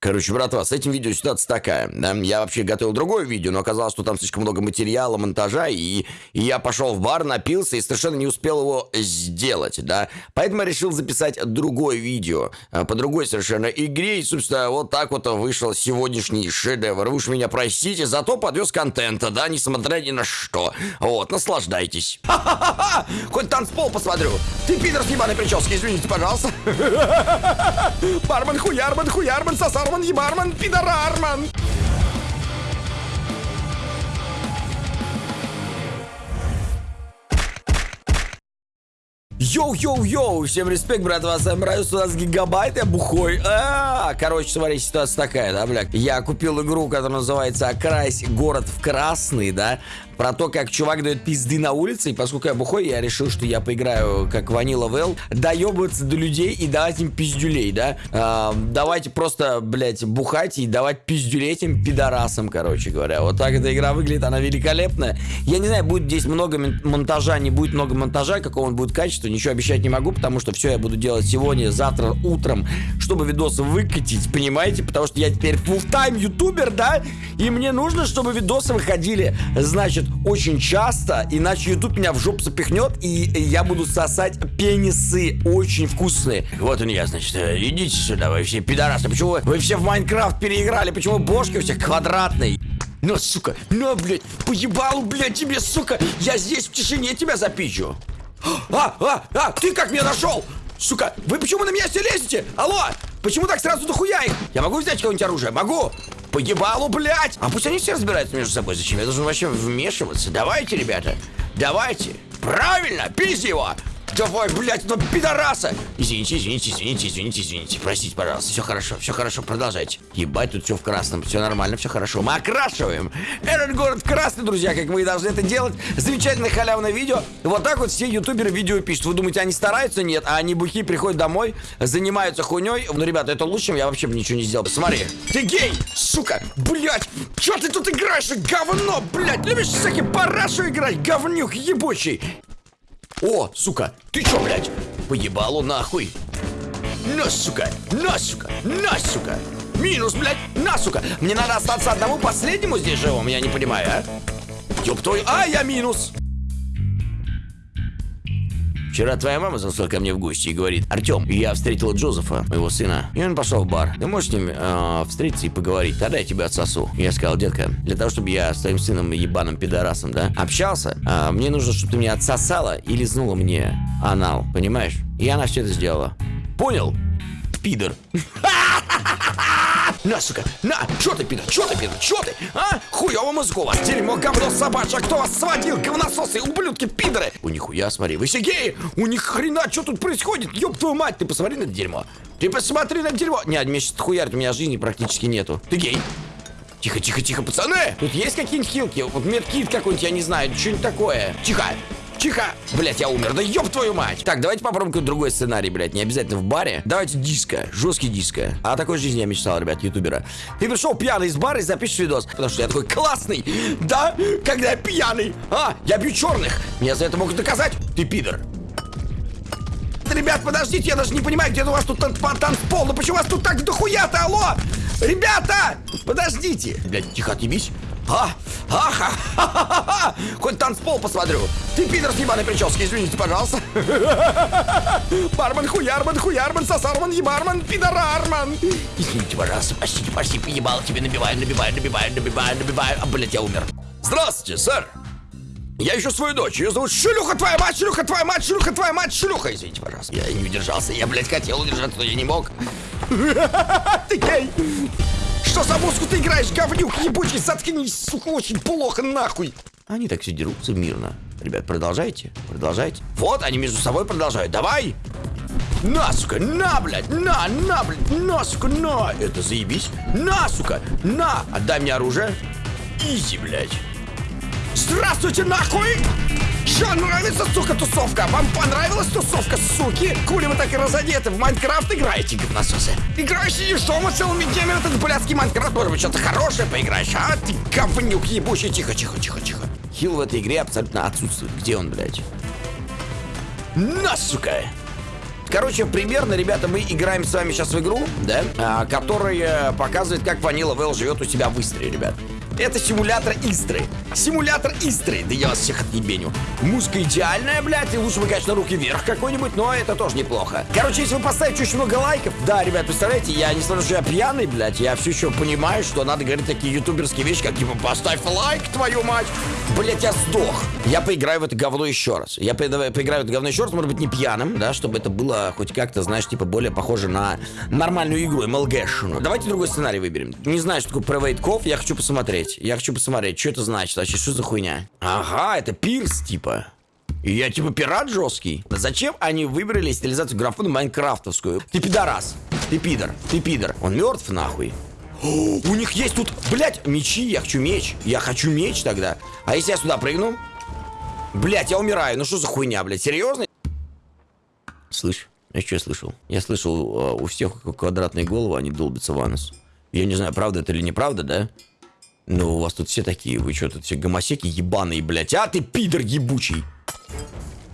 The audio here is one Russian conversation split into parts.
Короче, братва, с этим видео ситуация такая. Да? Я вообще готовил другое видео, но оказалось, что там слишком много материала, монтажа, и, и я пошел в бар, напился и совершенно не успел его сделать, да. Поэтому я решил записать другое видео а, по другой совершенно игре, и, собственно, вот так вот вышел сегодняшний шедевр. Вы уж меня простите, зато подвез контента, да, несмотря ни на что. Вот, наслаждайтесь. Ха-ха-ха! Хоть танцпол посмотрю. Ты пидор с ебаной прически, извините, пожалуйста. Бармен, хуярман, хуярман, сосар Бармен, ебармен, пидорармен! Йоу-йоу-йоу, всем респект, брат, вас нравится, у нас гигабайт, я бухой. А, -а, -а. Короче, смотри, ситуация такая, да, блядь. Я купил игру, которая называется «Окрась город в красный», да про то, как чувак дает пизды на улице, и поскольку я бухой, я решил, что я поиграю как Ванила Вэл, доебываться до людей и давать им пиздюлей, да? А, давайте просто, блядь, бухать и давать пиздюлей этим пидорасам, короче говоря. Вот так эта игра выглядит, она великолепная. Я не знаю, будет здесь много монтажа, не будет много монтажа, какого он будет качества, ничего обещать не могу, потому что все я буду делать сегодня, завтра, утром, чтобы видосы выкатить, понимаете? Потому что я теперь full тайм ютубер, да? И мне нужно, чтобы видосы выходили, значит, очень часто, иначе YouTube меня в жопу запихнет, и я буду сосать пенисы очень вкусные. Вот он я, значит, э, идите сюда, вы все пидорасы. Почему вы, все в Майнкрафт переиграли? Почему бошки у всех квадратные? На, сука, на, блядь, поебал, блядь, тебе, сука, я здесь в тишине тебя запичу. А, а, а, ты как меня нашел? Сука, вы почему на меня все лезете? Алло, почему так сразу дохуя их? Я могу взять какое-нибудь оружие? Могу. По ебалу, блядь! А пусть они все разбираются между собой. Зачем я должен вообще вмешиваться? Давайте, ребята, давайте. Правильно, пизди его! Давай, блядь, ну пидораса! Извините, извините, извините, извините, извините. Простите, пожалуйста. Все хорошо, все хорошо, продолжайте. Ебать, тут все в красном, все нормально, все хорошо. Мы окрашиваем этот город красный, друзья, как мы и должны это делать. Замечательное халявное видео. Вот так вот все ютуберы видео пишут. Вы думаете, они стараются? Нет. А они бухи приходят домой, занимаются хуйней. Ну, ребята, это лучше, я вообще бы ничего не сделал. Смотри. Ты гей, сука, блядь. Че ты тут играешь, говно, блядь? Любишь всякие парашу играть, говнюк ебучий. О, сука, ты чё, блядь? Поебалу нахуй. На, сука, на, сука, на, сука. Минус, блядь, на, сука. Мне надо остаться одному последнему здесь живым, я не понимаю, а? Ёб твой, а, я минус. Вчера твоя мама зашла ко мне в гости и говорит, Артем, я встретила Джозефа, моего сына, и он пошел в бар. Ты можешь с ним э, встретиться и поговорить? Тогда я тебя отсосу. Я сказал, детка, для того, чтобы я с твоим сыном ебаным пидорасом, да, общался, э, мне нужно, чтобы ты меня отсосала и лизнула мне анал, понимаешь? И она все это сделала. Понял? Пидор. На, сука, на! Чё ты, пидор, чё ты, пидор, чё ты? А? Хуёво мозгу вас, дерьмо, говно собачье, кто вас сводил, говнососы, ублюдки, пидоры! У них хуя, смотри, вы сигеи! У них хрена, что тут происходит? Ёб твою мать, ты посмотри на это дерьмо! Ты посмотри на это дерьмо! Не, мне сейчас хуярит, у меня жизни практически нету. Ты гей? Тихо, тихо, тихо, пацаны! Тут есть какие-нибудь хилки? Вот медкит какой-нибудь, я не знаю, что-нибудь такое. Тихо! Тихо! Блять, я умер. Да ёб твою мать! Так, давайте попробуем какой-то другой сценарий, блядь. Не обязательно в баре. Давайте диско. Жесткий диско. А о такой жизни я мечтал, ребят, ютубера. Ты пришел пьяный из бара и запишешь видос. Потому что я такой классный. Да? Когда я пьяный. А, я бью черных. Меня за это могут доказать. Ты пидор. Ребят, подождите, я даже не понимаю, где у вас тут танцпол. Ну почему у вас тут так дохуя-то, алло? Ребята! Подождите! Блядь, тихо, отъебись. А, а, ха, ха, ха, ха, Хоть танцпол посмотрю. Ты пидор с ебаной прически, извините, пожалуйста. Бармен, хуярман, хуярман, сосарман, ебарман, пидорарман. Извините, пожалуйста, простите, простите, ебал тебе набиваю, набиваю, набиваю, набиваю, набиваю. А, блядь, я умер. Здравствуйте, сэр. Я ищу свою дочь, ее зовут Шлюха твоя мать, шлюха твоя мать, шлюха твоя мать, шлюха. Извините, пожалуйста, я не удержался, я, блядь, хотел удержаться, но я не мог. Ты гей. Что за музыку ты играешь, говнюк ебучий? Заткнись, сука, очень плохо, нахуй. Они так все дерутся мирно. Ребят, продолжайте, продолжайте. Вот, они между собой продолжают. Давай! На, сука, на, блядь, на, на, блядь, на, сука, на. Это заебись. На, сука, на. Отдай мне оружие. Изи, блядь. Здравствуйте, нахуй! Что, нравится, сука, тусовка? Вам понравилась тусовка, суки? Кули вы так и разодеты? В Майнкрафт играете, говнососы? Играешь и что мы целыми днями этот блядский Майнкрафт? Может быть, что-то хорошее поиграешь, а? Ты говнюк ебучий. Тихо, тихо, тихо, тихо. Хил в этой игре абсолютно отсутствует. Где он, блядь? На, сука! Короче, примерно, ребята, мы играем с вами сейчас в игру, да, а, которая показывает, как Ванила Вэл живет у себя в Истре, ребят. Это симулятор Истры. Симулятор Истры. Да я вас всех отъебеню. Музыка идеальная, блядь. И лучше бы, конечно, руки вверх какой-нибудь, но это тоже неплохо. Короче, если вы поставите очень много лайков, да, ребят, представляете, я, на то, что я пьяный, блядь, я все еще понимаю, что надо говорить такие ютуберские вещи, как типа поставь лайк, твою мать. Блядь, я сдох. Я поиграю в это говно еще раз. Я по- поиграю в это говно еще раз, может быть, не пьяным, да, чтобы это было хоть как-то, знаешь, типа более похоже на нормальную игру, MLG-шную. Давайте другой сценарий выберем. Не знаю, что такое Private я хочу посмотреть. Я хочу посмотреть, что это значит вообще, что за хуйня. Ага, это пирс, типа. И я типа пират жесткий. Зачем они выбрали стилизацию графона майнкрафтовскую? Ты пидорас. Ты пидор. Ты пидор. Он мертв нахуй. О, у них есть тут, блядь, мечи. Я хочу меч. Я хочу меч тогда. А если я сюда прыгну? Блядь, я умираю. Ну что за хуйня, блядь? Серьезно? Слышь, я что слышал? Я слышал, э, у всех квадратные головы, они долбятся в анус. Я не знаю, правда это или неправда, да? Ну, у вас тут все такие, вы что, тут все гомосеки ебаные, блядь. А ты пидор ебучий.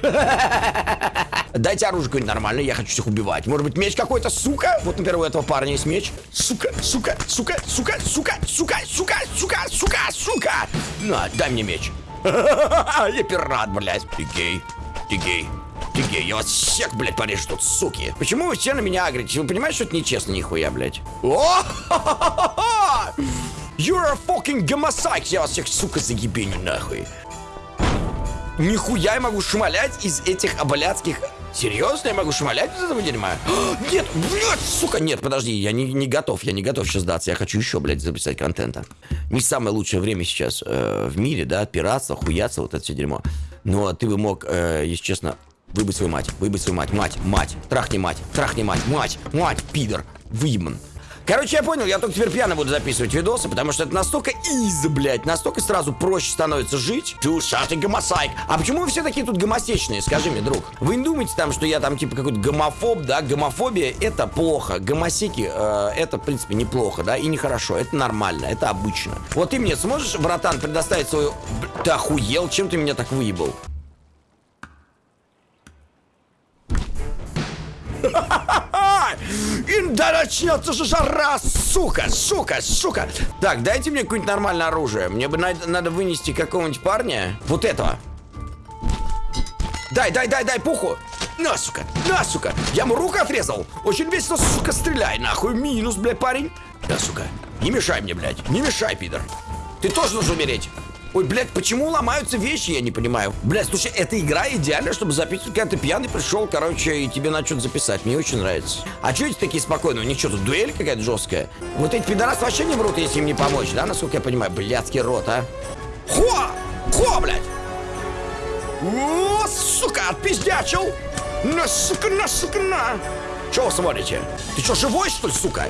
Дайте оружие какое-нибудь нормальное, я хочу всех убивать. Может быть, меч какой-то, сука? Вот, например, у этого парня есть меч. Сука, сука, сука, сука, сука, сука, сука, сука, сука, сука. На, дай мне меч. Я пират, блядь. Ты гей, ты гей. Ты я вас всех, блядь, порежу тут, суки. Почему вы все на меня агрите? Вы понимаете, что это нечестно, нихуя, блядь? О! You're a fucking гомосайк! Я вас всех, сука, заебеню нахуй. Нихуя я могу шмалять из этих обаляцких... Серьезно, я могу шмалять из этого дерьма? Нет, блядь, сука, нет, подожди, я не, не готов, я не готов сейчас сдаться, я хочу еще, блядь, записать контента. Не самое лучшее время сейчас э, в мире, да, пиратство, хуяться, вот это все дерьмо. Но ты бы мог, э, если честно, выбыть свою мать, выбыть свою мать, мать, мать, трахни мать, трахни мать, мать, мать, пидор, выебан. Короче, я понял, я только теперь пьяно буду записывать видосы, потому что это настолько из, блядь, настолько сразу проще становится жить. Ты ушатый гомосайк. А почему вы все такие тут гомосечные, скажи мне, друг? Вы не думаете там, что я там типа какой-то гомофоб, да? Гомофобия это плохо. Гомосеки э, это, в принципе, неплохо, да? И нехорошо. Это нормально, это обычно. Вот ты мне сможешь, братан, предоставить свою... Ты охуел? Чем ты меня так выебал? Да начнется же жара, сука, сука, сука. Так, дайте мне какое-нибудь нормальное оружие. Мне бы надо, надо вынести какого-нибудь парня. Вот этого. Дай, дай, дай, дай, пуху. На, сука, на, сука. Я ему руку отрезал. Очень весело, сука, стреляй, нахуй. Минус, блядь, парень. Да, сука. Не мешай мне, блядь. Не мешай, пидор. Ты тоже должен умереть. Ой, блядь, почему ломаются вещи, я не понимаю. Блядь, слушай, эта игра идеальна, чтобы записывать, когда ты пьяный пришел, короче, и тебе надо что-то записать. Мне очень нравится. А что эти такие спокойные? У них что, тут дуэль какая-то жесткая? Вот эти пидорасы вообще не врут, если им не помочь, да, насколько я понимаю? Блядский рот, а? Хо! Хо, блядь! О, сука, отпиздячил! На, сука, на, сука, на! Чего вы смотрите? Ты что, живой, что ли, сука?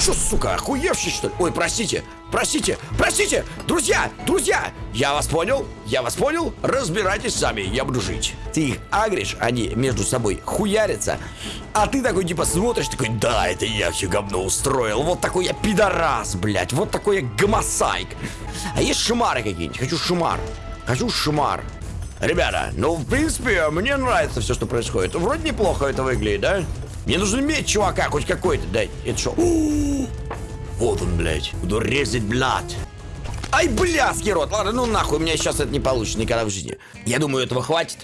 Что, сука, охуевший, что ли? Ой, простите, простите, простите! Друзья, друзья! Я вас понял, я вас понял. Разбирайтесь сами, я буду жить. Ты их агришь, они между собой хуярятся, а ты такой, типа, смотришь, такой, да, это я все говно устроил. Вот такой я пидорас, блядь, вот такой я гомосайк. А есть шимары какие-нибудь? Хочу шимар. Хочу шимар. Ребята, ну, в принципе, мне нравится все, что происходит. Вроде неплохо это выглядит, да? Мне нужен меч, чувака, хоть какой-то. Дай, это что? Вот он, блядь. Буду резать, блядь. Ай, блядский рот. Ладно, ну нахуй, у меня сейчас это не получится никогда в жизни. Я думаю, этого хватит.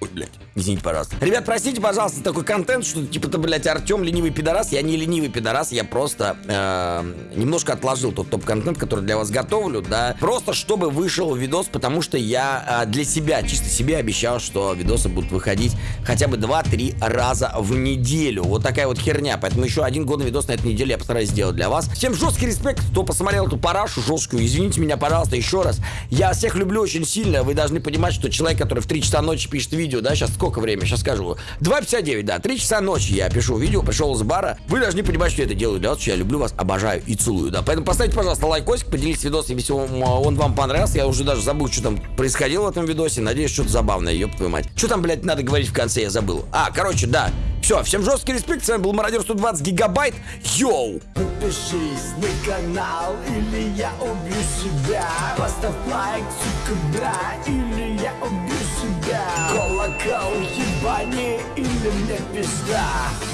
Ой, блядь. Извините, пожалуйста. Ребят, простите, пожалуйста, такой контент, что типа то блядь, Артем ленивый пидорас. Я не ленивый пидорас, я просто э, немножко отложил тот топ-контент, который для вас готовлю, да. Просто чтобы вышел видос, потому что я э, для себя, чисто себе обещал, что видосы будут выходить хотя бы 2-3 раза в неделю. Вот такая вот херня. Поэтому еще один годный видос на этой неделе я постараюсь сделать для вас. Всем жесткий респект, кто посмотрел эту парашу жесткую. Извините меня, пожалуйста, еще раз. Я всех люблю очень сильно. Вы должны понимать, что человек, который в 3 часа ночи пишет видео, да, сейчас сколько время? Сейчас скажу. 2.59, да, 3 часа ночи я пишу видео, пришел из бара. Вы должны понимать, что я это делаю что я люблю вас, обожаю и целую, да. Поэтому поставьте, пожалуйста, лайкосик, поделитесь видосом, если он, он вам понравился. Я уже даже забыл, что там происходило в этом видосе. Надеюсь, что-то забавное, ёб твою мать. Что там, блядь, надо говорить в конце, я забыл. А, короче, да. Все, всем жесткий респект, с вами был Мародер 120 гигабайт. Йоу! Подпишись на канал, или я убью себя Поставь лайк, сука, да, или я убью тебя Колокол ебани или мне пизда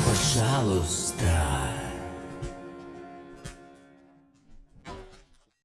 Пожалуйста.